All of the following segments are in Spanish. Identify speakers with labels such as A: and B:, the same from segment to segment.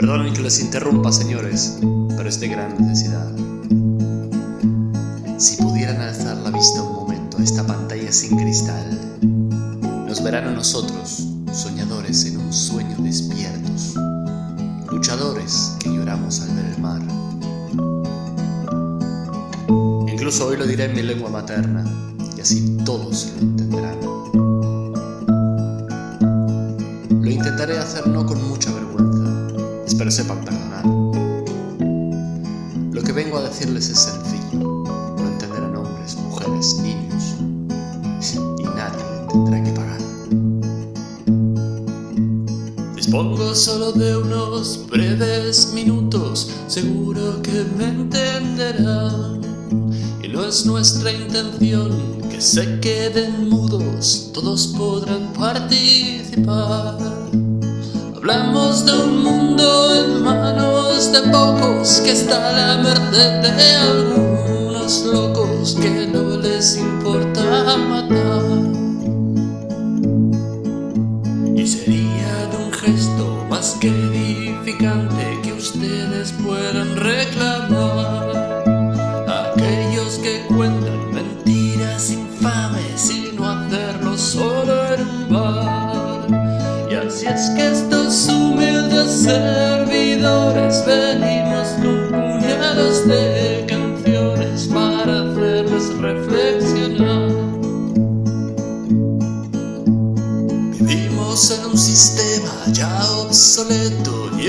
A: Perdonen que les interrumpa, señores, pero es de gran necesidad. Si pudieran alzar la vista un momento a esta pantalla sin cristal, nos verán a nosotros, soñadores en un sueño despiertos, luchadores que lloramos al ver el mar. Incluso hoy lo diré en mi lengua materna, y así todos lo entenderán. Lo intentaré hacer no con mucha sepan perdonar. Lo que vengo a decirles es sencillo, lo entenderán hombres, mujeres, niños, y nadie tendrá que pagar.
B: Dispongo solo de unos breves minutos, seguro que me entenderán. Y no es nuestra intención que se queden mudos, todos podrán participar. Hablamos de un mundo en manos de pocos que está a la merced de algunos locos que no les importa matar.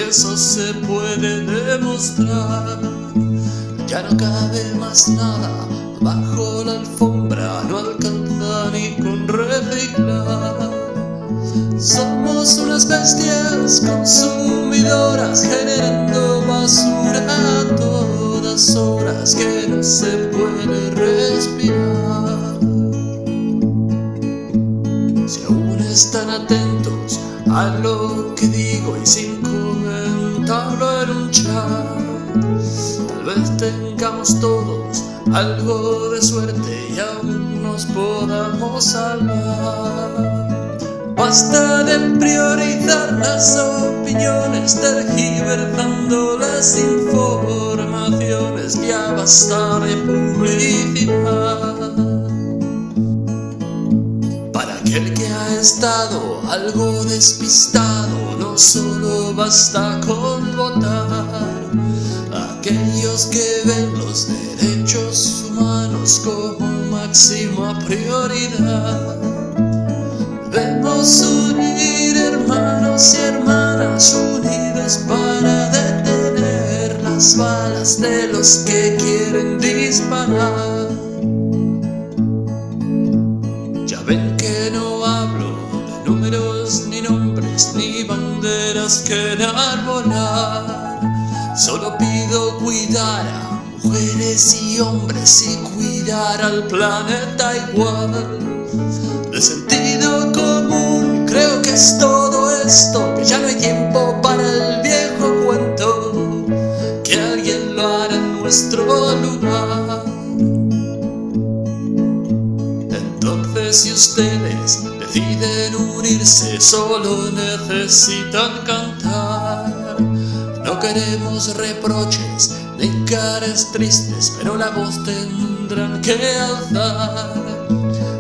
B: Eso se puede demostrar. Ya no cabe más nada bajo la alfombra, no alcanza ni con reciclar. Somos unas bestias consumidoras generando basura a todas horas que no se puede respirar. Si aún están atentos a lo que digo y sin tal vez tengamos todos algo de suerte y aún nos podamos salvar. Basta de priorizar las opiniones, tergiversando las informaciones, ya basta de publicidad. Estado algo despistado, no solo basta con votar. Aquellos que ven los derechos humanos como máxima prioridad. Debemos unir hermanos y hermanas unidos para detener las balas de los que quieren disparar. Banderas que enarbolar. Solo pido cuidar a mujeres y hombres y cuidar al planeta igual. De sentido común creo que es todo esto, que ya no hay tiempo para el viejo cuento, que alguien lo hará en nuestro lugar. Entonces si ustedes deciden unirse solo necesitan cantar. No queremos reproches ni caras tristes, pero la voz tendrán que alzar.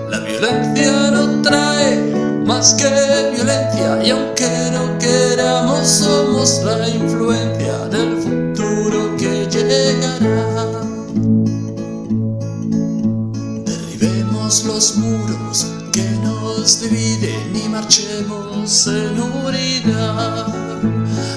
B: La violencia no trae más que violencia y aunque no queramos somos la influencia del futuro que llegará. Derribemos los muros dividen y marchemos en unidad,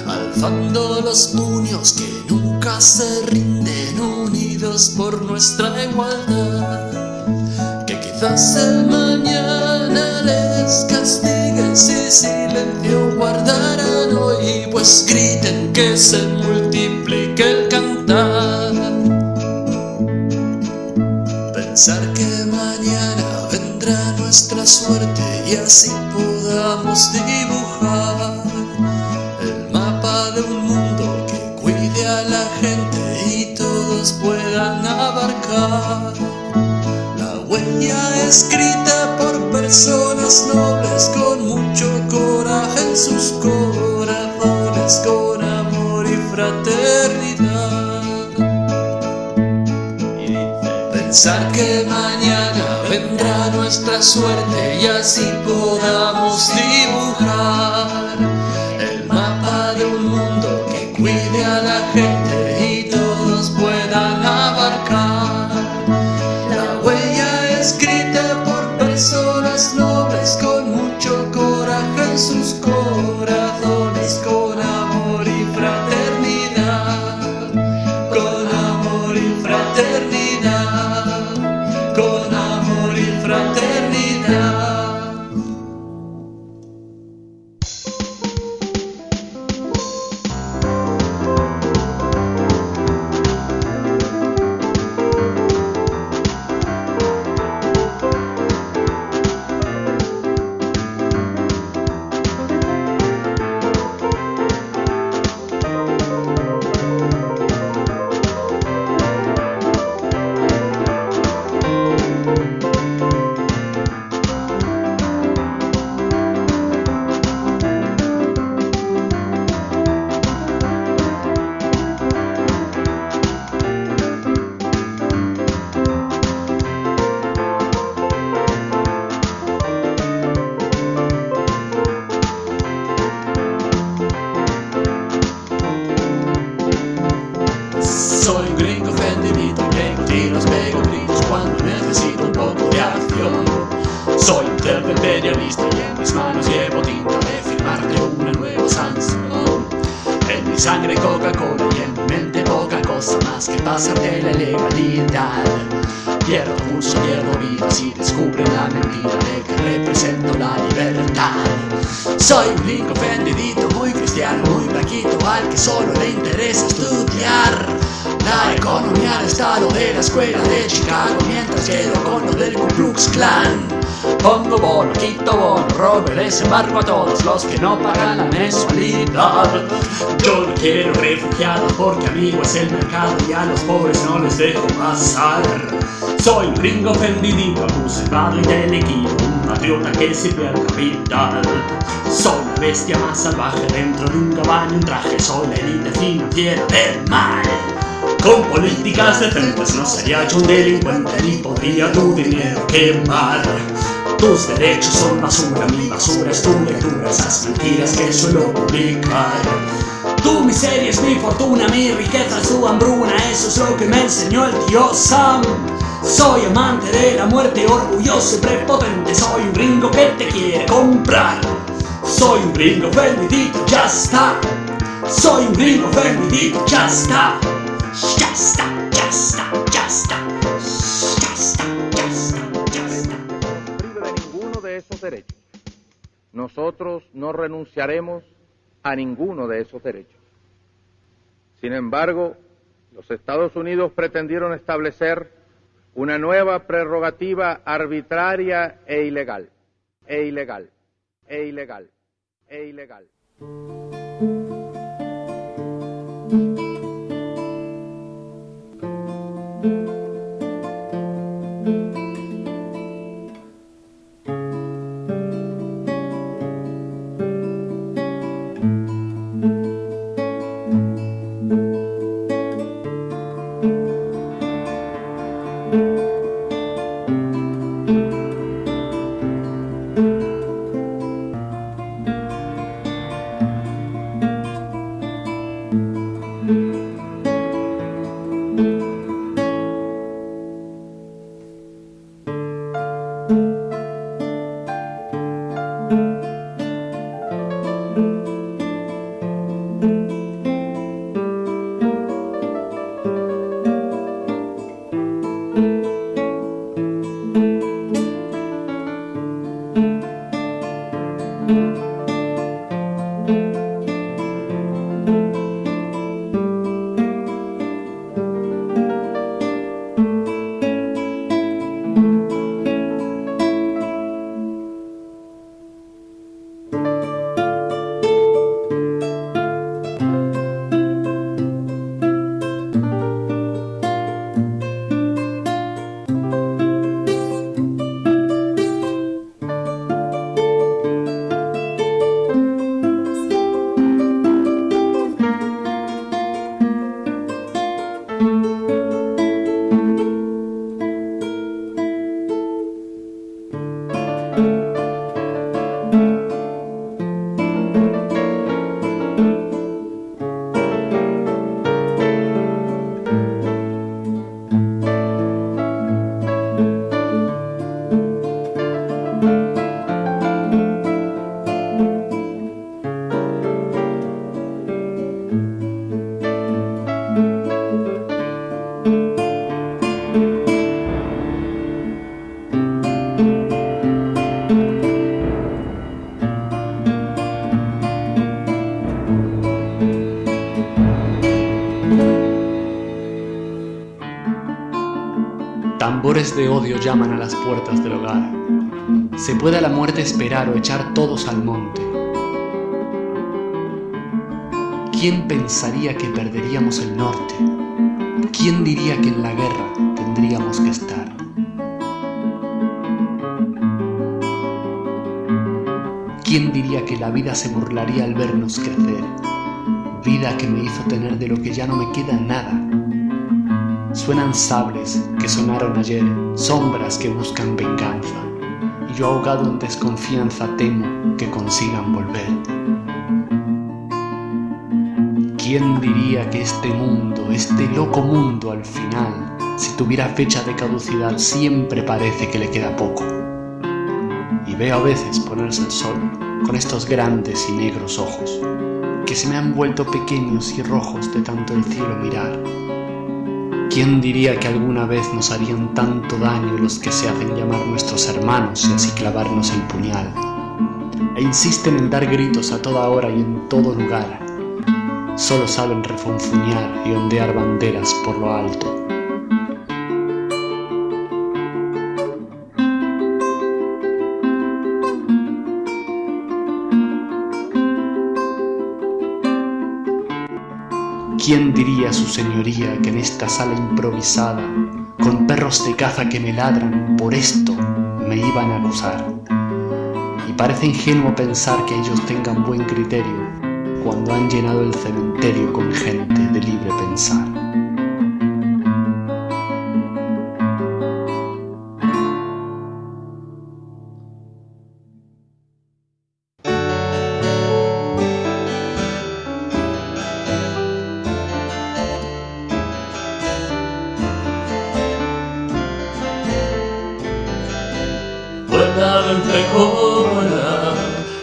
B: alzando los puños que nunca se rinden, unidos por nuestra igualdad. Que quizás el mañana les castigue si silencio guardarán hoy, pues griten que se multiplique el cantar. Pensar nuestra suerte y así podamos dibujar el mapa de un mundo que cuide a la gente y todos puedan abarcar la huella escrita por personas nobles con mucho coraje en sus corazones, con amor fraternidad. Y dice, pensar que mañana vendrá nuestra suerte y así podamos dibujar descubren la mentira de que represento la libertad. Soy un gringo ofendidito, muy cristiano, muy blanquito, al que solo le interesa estudiar la economía del estado de la escuela de Chicago mientras quedo con lo del Ku Klux Klan. Pongo bono, quito bono, robo y desembarco a todos los que no pagan la mensualidad. Yo no quiero refugiados porque amigo es el mercado y a los pobres no les dejo pasar. Soy un gringo ofendidito, abusado y telequino, un patriota que sirve al capital. Soy la bestia más salvaje dentro de un caballo en traje, soy la élite financiera del mal. Con políticas decentes no sería yo un delincuente ni podría tu dinero quemar. Tus derechos son basura, mi basura es tu lectura, esas mentiras que suelo publicar. Tu miseria es mi fortuna, mi riqueza es tu hambruna, eso es lo que me enseñó el tío Sam. Soy amante de la muerte, orgulloso y prepotente, soy un gringo que te quiere comprar. Soy un gringo vendidito, ya está. Soy un gringo vendidito, ya está. Ya está, ya está, ya está.
C: Derechos. Nosotros no renunciaremos a ninguno de esos derechos. Sin embargo, los Estados Unidos pretendieron establecer una nueva prerrogativa arbitraria e ilegal, e ilegal, e ilegal, e ilegal.
A: Rencores de odio llaman a las puertas del hogar. Se puede a la muerte esperar o echar todos al monte. ¿Quién pensaría que perderíamos el norte? ¿Quién diría que en la guerra tendríamos que estar? ¿Quién diría que la vida se burlaría al vernos crecer? Vida que me hizo tener de lo que ya no me queda nada. Suenan sables que sonaron ayer, sombras que buscan venganza. Y yo ahogado en desconfianza temo que consigan volver. ¿Quién diría que este mundo, este loco mundo al final, si tuviera fecha de caducidad, siempre parece que le queda poco? Y veo a veces ponerse el sol con estos grandes y negros ojos, que se me han vuelto pequeños y rojos de tanto el cielo mirar. ¿Quién diría que alguna vez nos harían tanto daño los que se hacen llamar nuestros hermanos y así clavarnos el puñal? E insisten en dar gritos a toda hora y en todo lugar. Solo saben refunfuñar y ondear banderas por lo alto. ¿Quién diría su señoría que en esta sala improvisada, con perros de caza que me ladran, por esto me iban a acusar? Y parece ingenuo pensar que ellos tengan buen criterio cuando han llenado el cementerio con gente de libre pensar.
B: Vuela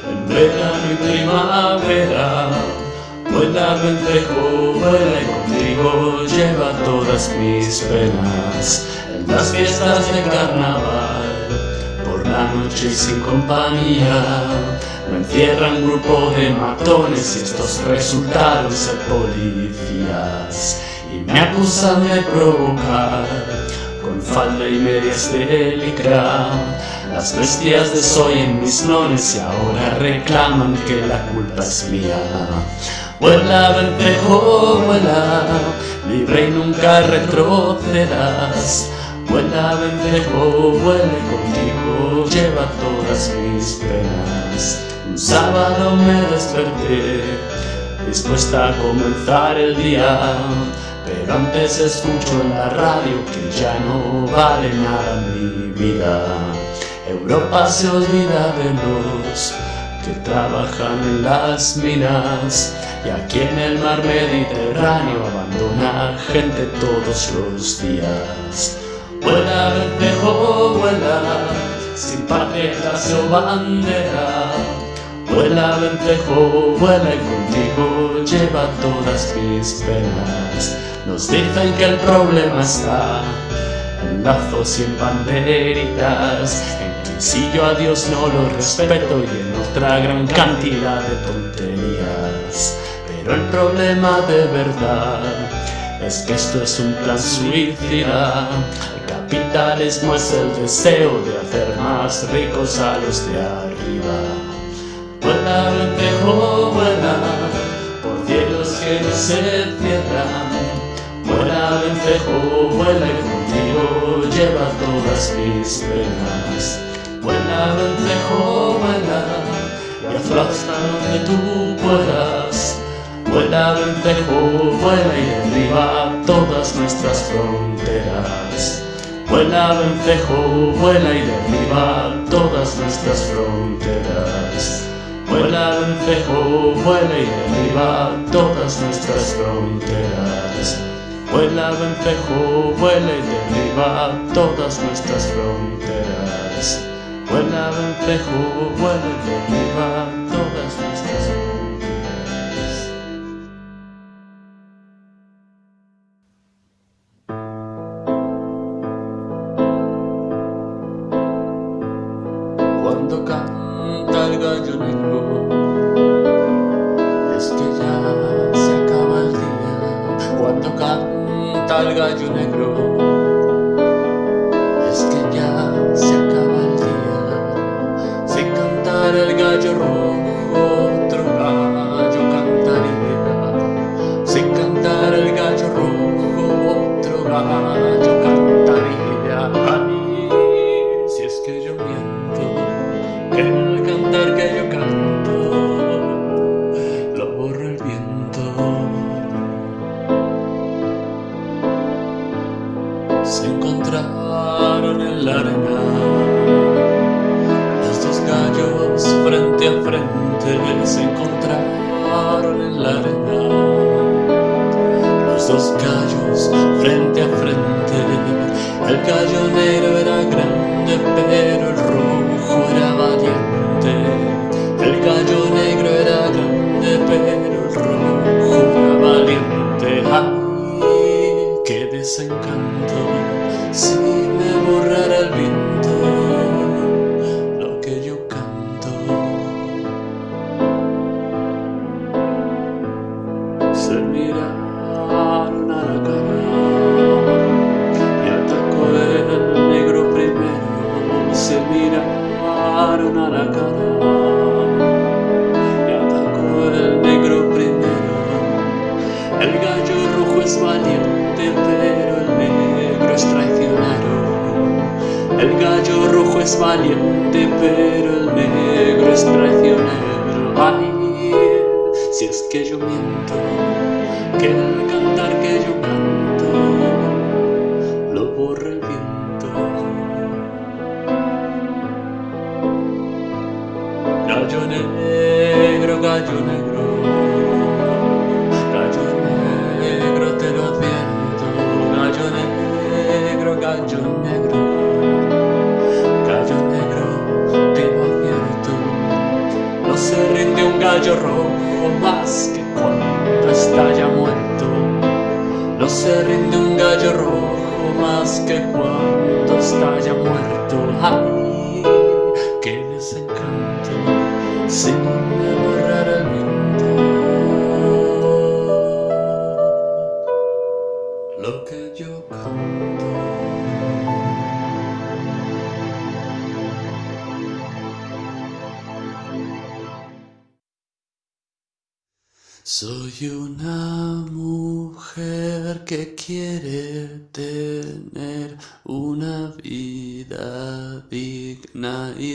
B: en verano y primavera. Vuela vencejo, vuela y contigo lleva todas mis penas. En las fiestas de carnaval, por la noche y sin compañía, me encierran un grupo de matones y estos resultaron ser policías. Y me acusan de provocar con falda y medias de licra las bestias de soy en mis nones y ahora reclaman que la culpa es mía. Vuela, vencejo, vuela, libre y nunca retrocedas. Vuela, vencejo, vuela contigo lleva todas mis penas. Un sábado me desperté, dispuesta a comenzar el día. Pero antes escucho en la radio que ya no vale nada mi vida. Europa se olvida de los que trabajan en las minas y aquí en el mar Mediterráneo abandona gente todos los días. Vuela, vencejo, vuela, sin patria o bandera. Vuela, vencejo, vuela y contigo lleva todas mis penas. Nos dicen que el problema está en lazos y en banderitas, si yo a Dios no lo respeto y en otra gran cantidad de tonterías. Pero el problema de verdad es que esto es un plan suicida. El capitalismo es el deseo de hacer más ricos a los de arriba. Vuela, vencejo, vuela, por cielos que no se cierran. Vuela, vencejo, vuela y contigo lleva todas mis penas. Vuela, vencejo, vuela, y aplasta donde tú puedas. Vuela, vencejo, vuela y derriba todas nuestras fronteras. Vuela, vencejo, vuela y derriba todas nuestras fronteras. Vuela, vencejo, vuela y derriba todas nuestras fronteras. Vuela, vencejo, vuela y derriba todas nuestras fronteras. Vuela, vencejo, vuela y derriba todas nuestras fronteras. Cuando canta el gallo negro, es que ya se acaba el día. Cuando canta el gallo negro, Qué desencanto si me voy.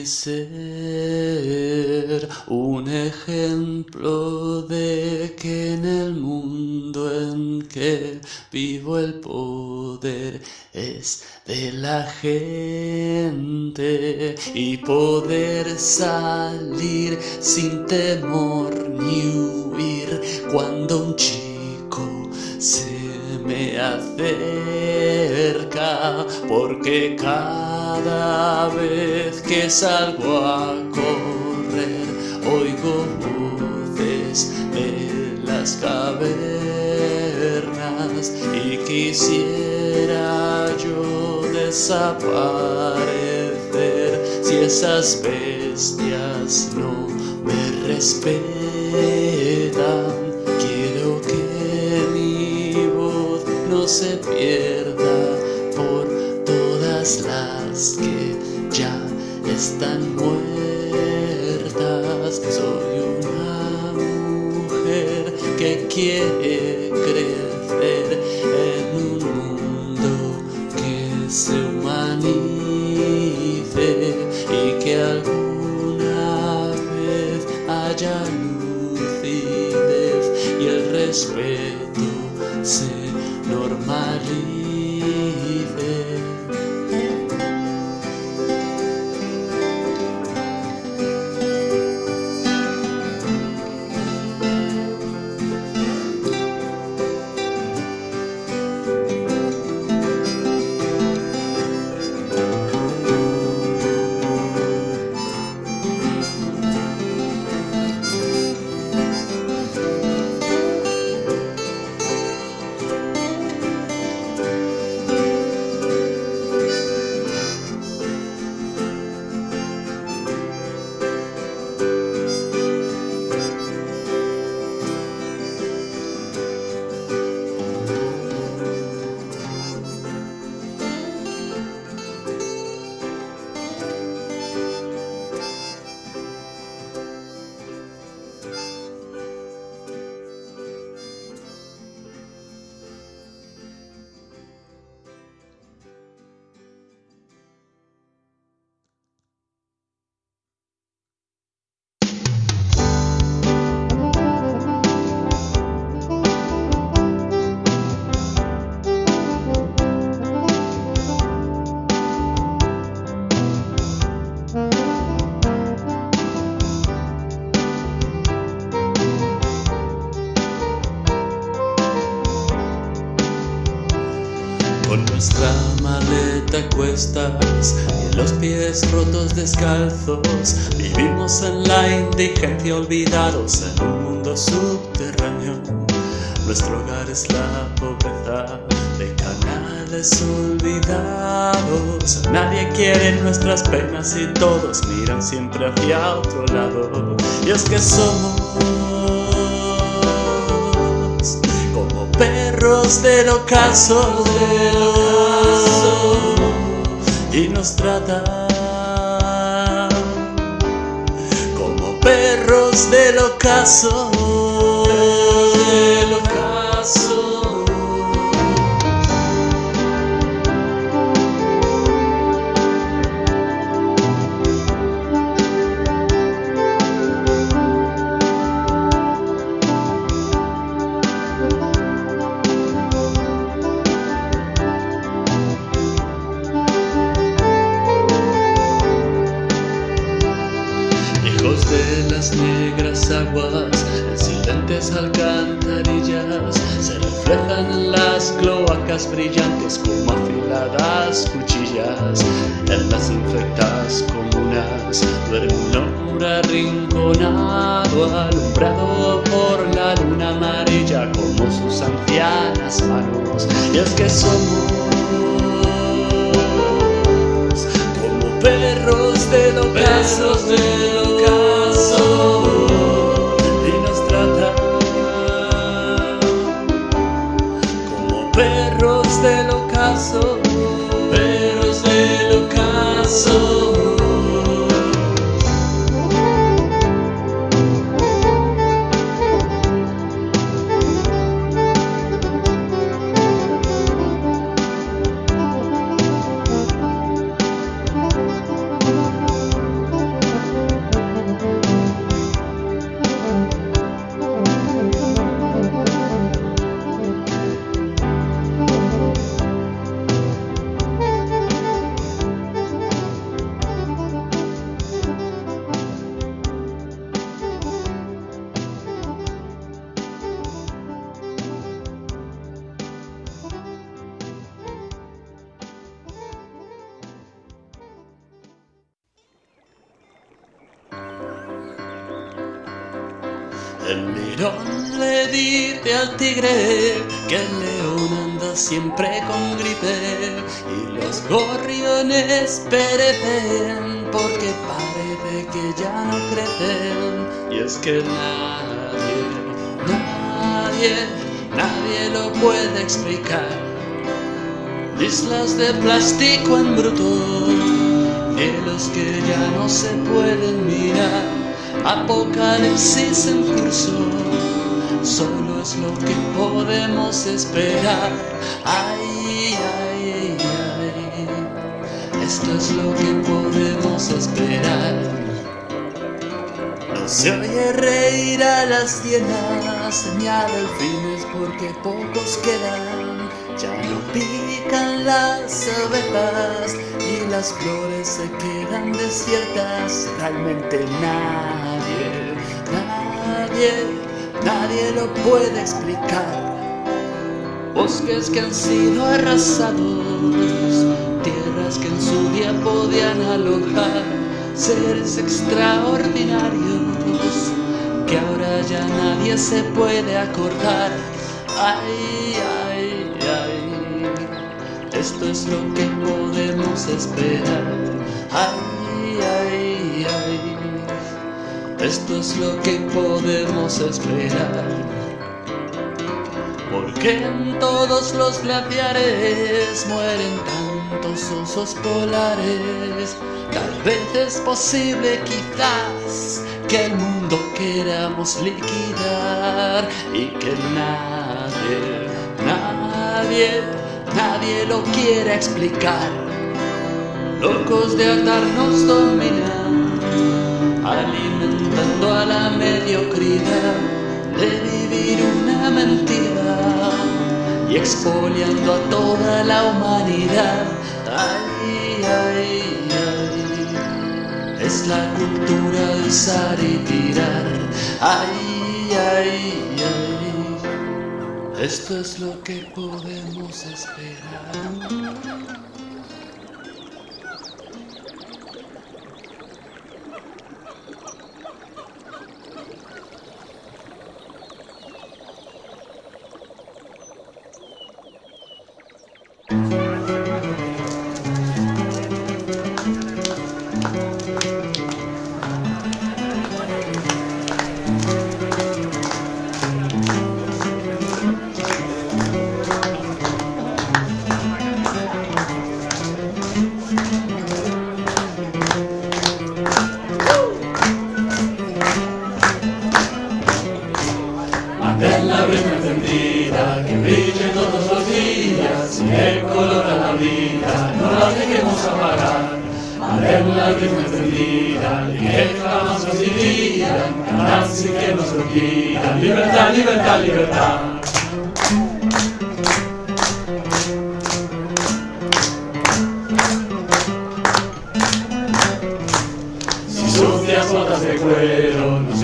B: ser un ejemplo de que en el mundo en que vivo el poder es de la gente y poder salir sin temor ni huir cuando un chico se me acerca, porque cada vez que salgo a correr, oigo voces de las cavernas y quisiera yo desaparecer si esas bestias no me respetan. se pierda por todas las que ya están muertas. Soy una mujer que quiere creer. Cuestas y los pies rotos descalzos vivimos en la indigencia olvidados en un mundo subterráneo. Nuestro hogar es la pobreza de canales olvidados. Nadie quiere nuestras penas y todos miran siempre hacia otro lado. Y es que somos como perros del ocaso y nos tratan como perros del ocaso. Alcantarillas, se reflejan en las cloacas brillantes como afiladas cuchillas. En las infectas comunas duerme un hombre arrinconado, alumbrado por la luna amarilla como sus ancianas manos. Y es que somos como perros del ocaso, del ocaso, que el león anda siempre con gripe y los gorriones perecen porque parece que ya no crecen. Y es que nadie, nadie, nadie lo puede explicar. Islas de plástico en bruto, cielos que ya no se pueden mirar apocalipsis en curso, solo es lo que podemos esperar. Ay, ay, ay, esto es lo que podemos esperar. No se oye reír a las hienas, ni a delfines porque pocos quedan. Ya no pican las abejas y las flores se quedan desiertas. Realmente nadie, nadie, nadie lo puede explicar. Bosques que han sido arrasados, tierras que en su día podían alojar seres extraordinarios que ahora ya nadie se puede acordar. Ay, ay, ay, esto es lo que podemos esperar. Ay, esto es lo que podemos esperar. Porque en todos los glaciares mueren tantos osos polares. Tal vez es posible, quizás, que el mundo queramos liquidar y que nadie, nadie, nadie lo quiera explicar. Locos de atar nos dominan, alimentando a la mediocridad de vivir una mentira y expoliando a toda la humanidad. Ay, ay, ay, es la cultura de usar y tirar. Ay, ay, ay, Esto es lo que podemos esperar.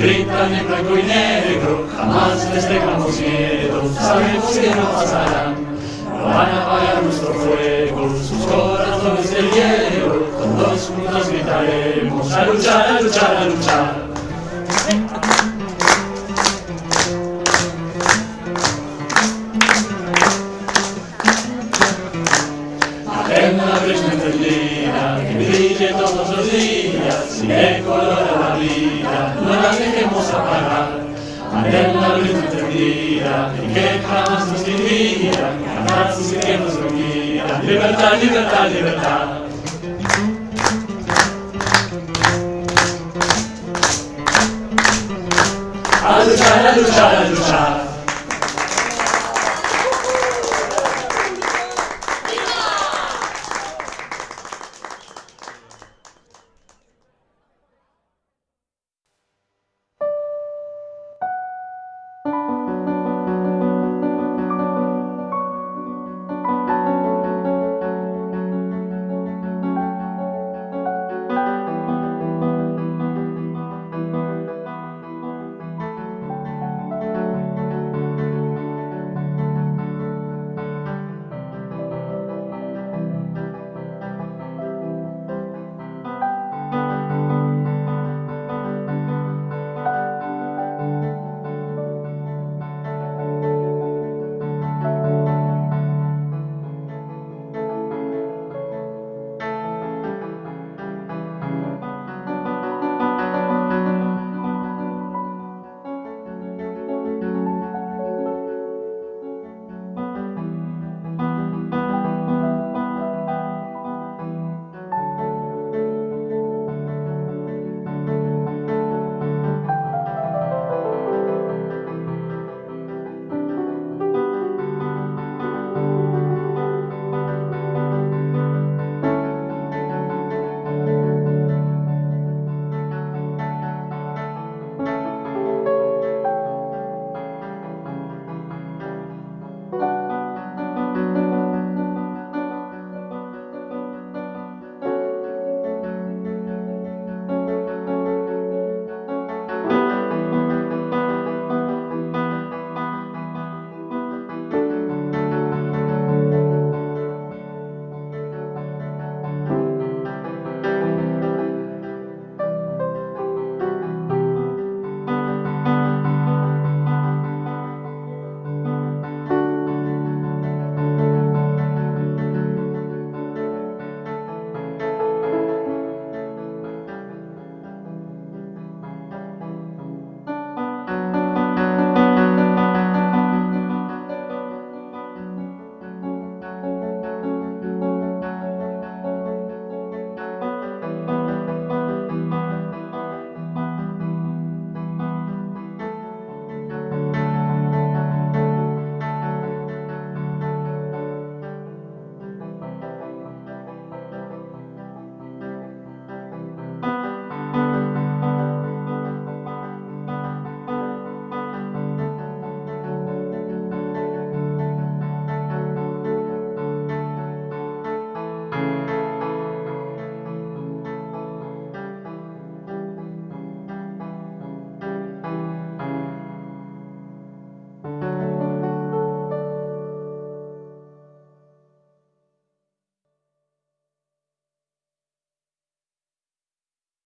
B: Gritan en blanco y negro, jamás les tengamos miedo, sabemos que no pasarán, no van a apagar nuestro fuego, sus corazones de hielo, todos juntos gritaremos, a luchar, a luchar, a luchar. En la brecha encendida, y que jamás nos divida, cantar sus que nos olvida. Libertad,